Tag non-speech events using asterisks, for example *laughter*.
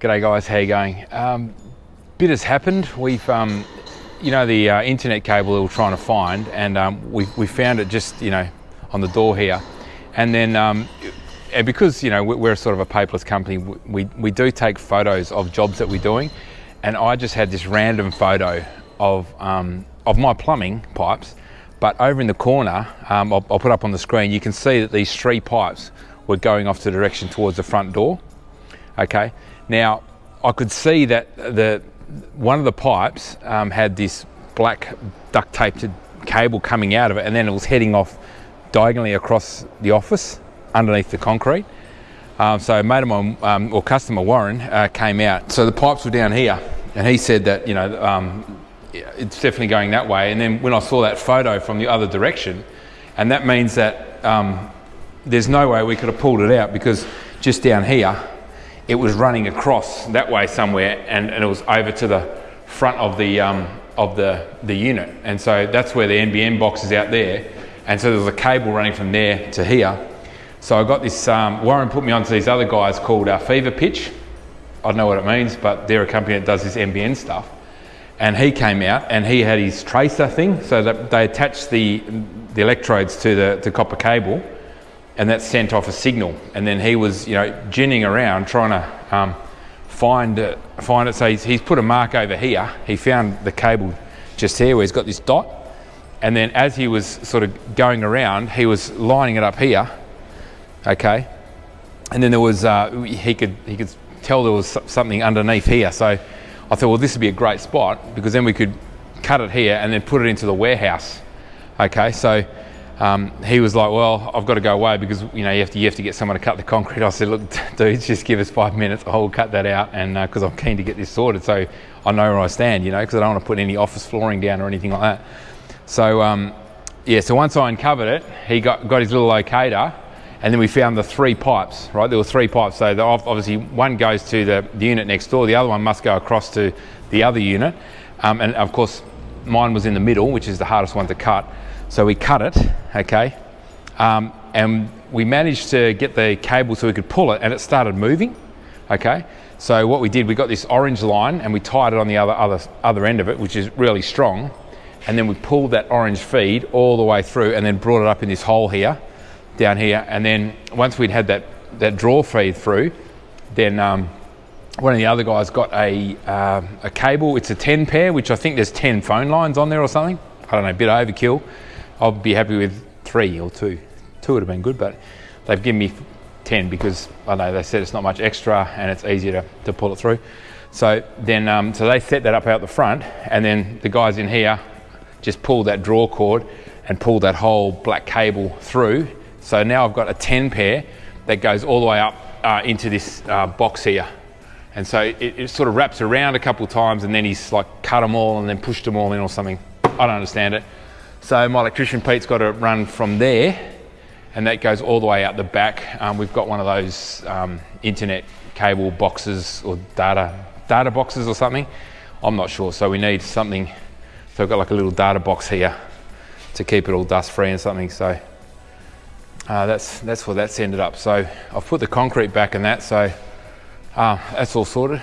G'day guys, how you going? Um, bit has happened. We've, um, you know, the uh, internet cable we were trying to find, and um, we, we found it just, you know, on the door here. And then, um, and because, you know, we're sort of a paperless company, we, we do take photos of jobs that we're doing. And I just had this random photo of, um, of my plumbing pipes. But over in the corner, um, I'll, I'll put up on the screen, you can see that these three pipes were going off the direction towards the front door. Okay, now I could see that the one of the pipes um, had this black duct taped cable coming out of it and then it was heading off diagonally across the office underneath the concrete. Um, so mate of mine, um, or customer Warren, uh, came out. So the pipes were down here and he said that, you know, um, it's definitely going that way. And then when I saw that photo from the other direction, and that means that um, there's no way we could have pulled it out because just down here, it was running across that way somewhere and, and it was over to the front of the, um, of the, the unit. And so that's where the NBN box is out there. And so there's a cable running from there to here. So I got this, um, Warren put me onto these other guys called uh, Fever Pitch. I don't know what it means, but they're a company that does this NBN stuff. And he came out and he had his tracer thing. So that they attached the, the electrodes to the to copper cable and that sent off a signal. And then he was, you know, ginning around trying to um, find it, find it. So he's, he's, put a mark over here. He found the cable just here where he's got this dot. And then as he was sort of going around, he was lining it up here. Okay. And then there was, uh, he could he could tell there was something underneath here. So I thought, well, this would be a great spot because then we could cut it here and then put it into the warehouse. Okay. So um, he was like, well, I've got to go away because you know you have to you have to get someone to cut the concrete. I said, look, *laughs* dudes, just give us five minutes. I'll cut that out, and because uh, I'm keen to get this sorted, so I know where I stand, you know, because I don't want to put any office flooring down or anything like that. So um, yeah, so once I uncovered it, he got got his little locator, and then we found the three pipes. Right, there were three pipes. So obviously one goes to the, the unit next door, the other one must go across to the other unit, um, and of course mine was in the middle, which is the hardest one to cut. So we cut it, okay, um, and we managed to get the cable so we could pull it and it started moving, okay. So what we did, we got this orange line and we tied it on the other, other, other end of it, which is really strong. And then we pulled that orange feed all the way through and then brought it up in this hole here, down here. And then once we'd had that, that draw feed through, then um, one of the other guys got a, uh, a cable. It's a 10 pair, which I think there's 10 phone lines on there or something. I don't know, a bit overkill. I'll be happy with three or two. Two would have been good, but they've given me 10 because I know they said it's not much extra and it's easier to, to pull it through. So then, um, so they set that up out the front and then the guys in here just pull that draw cord and pull that whole black cable through. So now I've got a 10 pair that goes all the way up uh, into this uh, box here. And so it, it, sort of wraps around a couple times and then he's like cut them all and then pushed them all in or something. I don't understand it. So my electrician Pete's got to run from there and that goes all the way out the back. Um, we've got one of those um, internet cable boxes or data, data boxes or something. I'm not sure, so we need something. So I've got like a little data box here to keep it all dust free and something. So uh, that's, that's what that's ended up. So I've put the concrete back in that, so uh, that's all sorted.